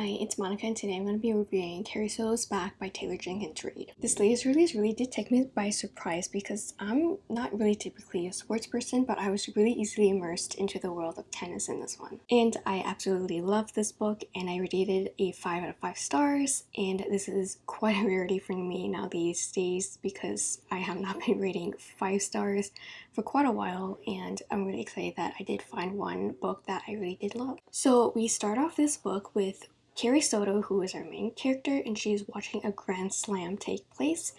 Hi, it's Monica and today I'm going to be reviewing Carrie Soto's Back by Taylor Jenkins Reid. This latest release really did take me by surprise because I'm not really typically a sports person, but I was really easily immersed into the world of tennis in this one. And I absolutely love this book and I rated it a 5 out of 5 stars and this is quite a rarity for me now these days because I have not been rating 5 stars for quite a while and I'm really excited that I did find one book that I really did love. So we start off this book with Carrie Soto, who is our main character, and she's watching a Grand Slam take place.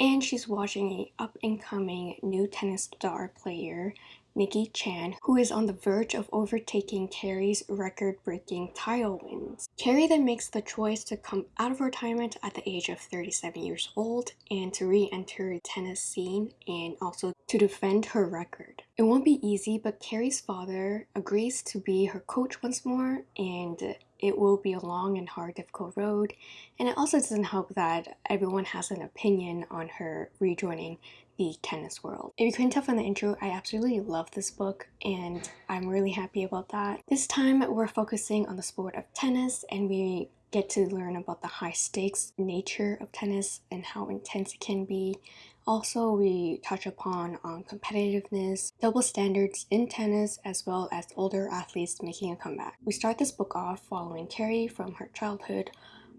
And she's watching a up-and-coming new tennis star player, Nicki Chan, who is on the verge of overtaking Carrie's record-breaking title wins. Carrie then makes the choice to come out of retirement at the age of 37 years old and to re-enter the tennis scene and also to defend her record. It won't be easy, but Carrie's father agrees to be her coach once more and it will be a long and hard difficult road and it also doesn't help that everyone has an opinion on her rejoining the tennis world. If you couldn't tell from the intro, I absolutely love this book and I'm really happy about that. This time we're focusing on the sport of tennis and we get to learn about the high stakes nature of tennis and how intense it can be. Also, we touch upon on competitiveness, double standards in tennis, as well as older athletes making a comeback. We start this book off following Carrie from her childhood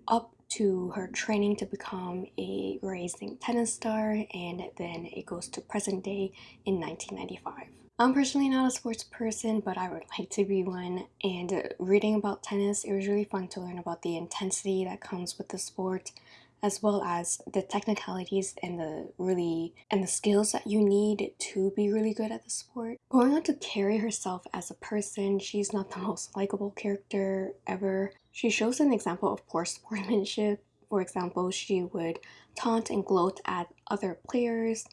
up to her training to become a rising tennis star and then it goes to present day in 1995. I'm personally not a sports person, but I would like to be one. And reading about tennis, it was really fun to learn about the intensity that comes with the sport, as well as the technicalities and the really and the skills that you need to be really good at the sport. Going on to Carrie herself as a person, she's not the most likable character ever. She shows an example of poor sportsmanship. For example, she would taunt and gloat at other players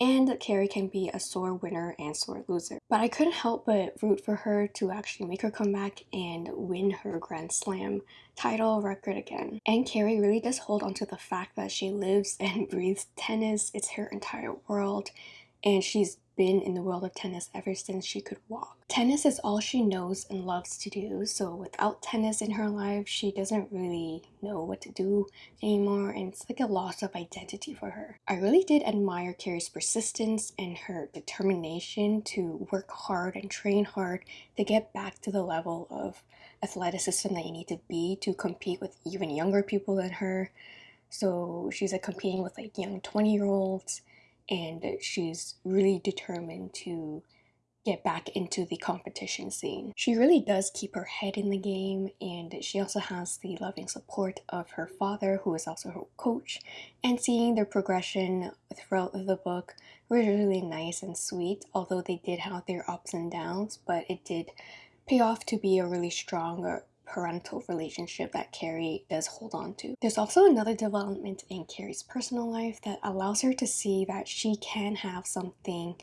and Carrie can be a sore winner and sore loser. But I couldn't help but root for her to actually make her comeback and win her Grand Slam title record again. And Carrie really does hold on to the fact that she lives and breathes tennis, it's her entire world, and she's been in the world of tennis ever since she could walk. Tennis is all she knows and loves to do, so without tennis in her life, she doesn't really know what to do anymore, and it's like a loss of identity for her. I really did admire Carrie's persistence and her determination to work hard and train hard to get back to the level of athleticism that you need to be to compete with even younger people than her. So she's like competing with like young 20 year olds and she's really determined to get back into the competition scene. She really does keep her head in the game and she also has the loving support of her father who is also her coach and seeing their progression throughout the book was really nice and sweet although they did have their ups and downs but it did pay off to be a really strong parental relationship that Carrie does hold on to. There's also another development in Carrie's personal life that allows her to see that she can have something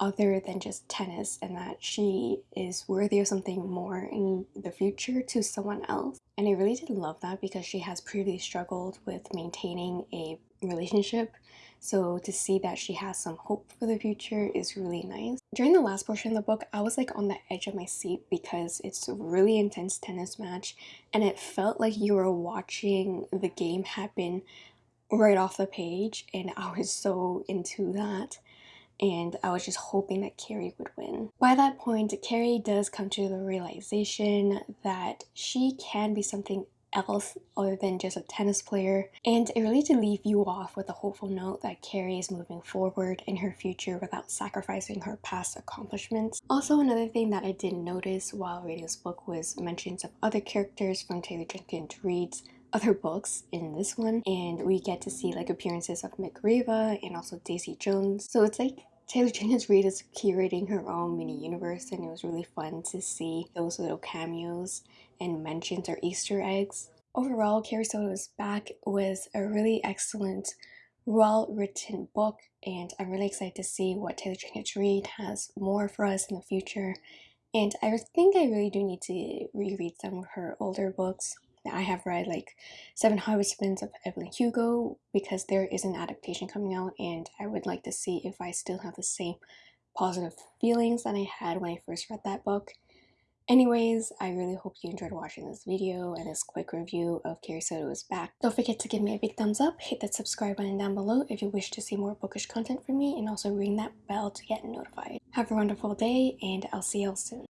other than just tennis and that she is worthy of something more in the future to someone else. And I really did love that because she has previously struggled with maintaining a relationship so to see that she has some hope for the future is really nice. During the last portion of the book, I was like on the edge of my seat because it's a really intense tennis match and it felt like you were watching the game happen right off the page and I was so into that and I was just hoping that Carrie would win. By that point, Carrie does come to the realization that she can be something else other than just a tennis player. And it really to leave you off with a hopeful note that Carrie is moving forward in her future without sacrificing her past accomplishments. Also another thing that I didn't notice while reading this book was mentions of other characters from Taylor Jenkins Reid's other books in this one. And we get to see like appearances of Mick Riva and also Daisy Jones. So it's like Taylor Jenkins Reid is curating her own mini universe and it was really fun to see those little cameos and mentions or Easter eggs. Overall, Carrie Soto's Back was a really excellent, well-written book and I'm really excited to see what Taylor Jenkins Reid has more for us in the future. And I think I really do need to reread some of her older books I have read like Seven Husbands of Evelyn Hugo because there is an adaptation coming out and I would like to see if I still have the same positive feelings that I had when I first read that book. Anyways, I really hope you enjoyed watching this video and this quick review of Carrie Soto is Back. Don't forget to give me a big thumbs up, hit that subscribe button down below if you wish to see more bookish content from me, and also ring that bell to get notified. Have a wonderful day, and I'll see y'all soon.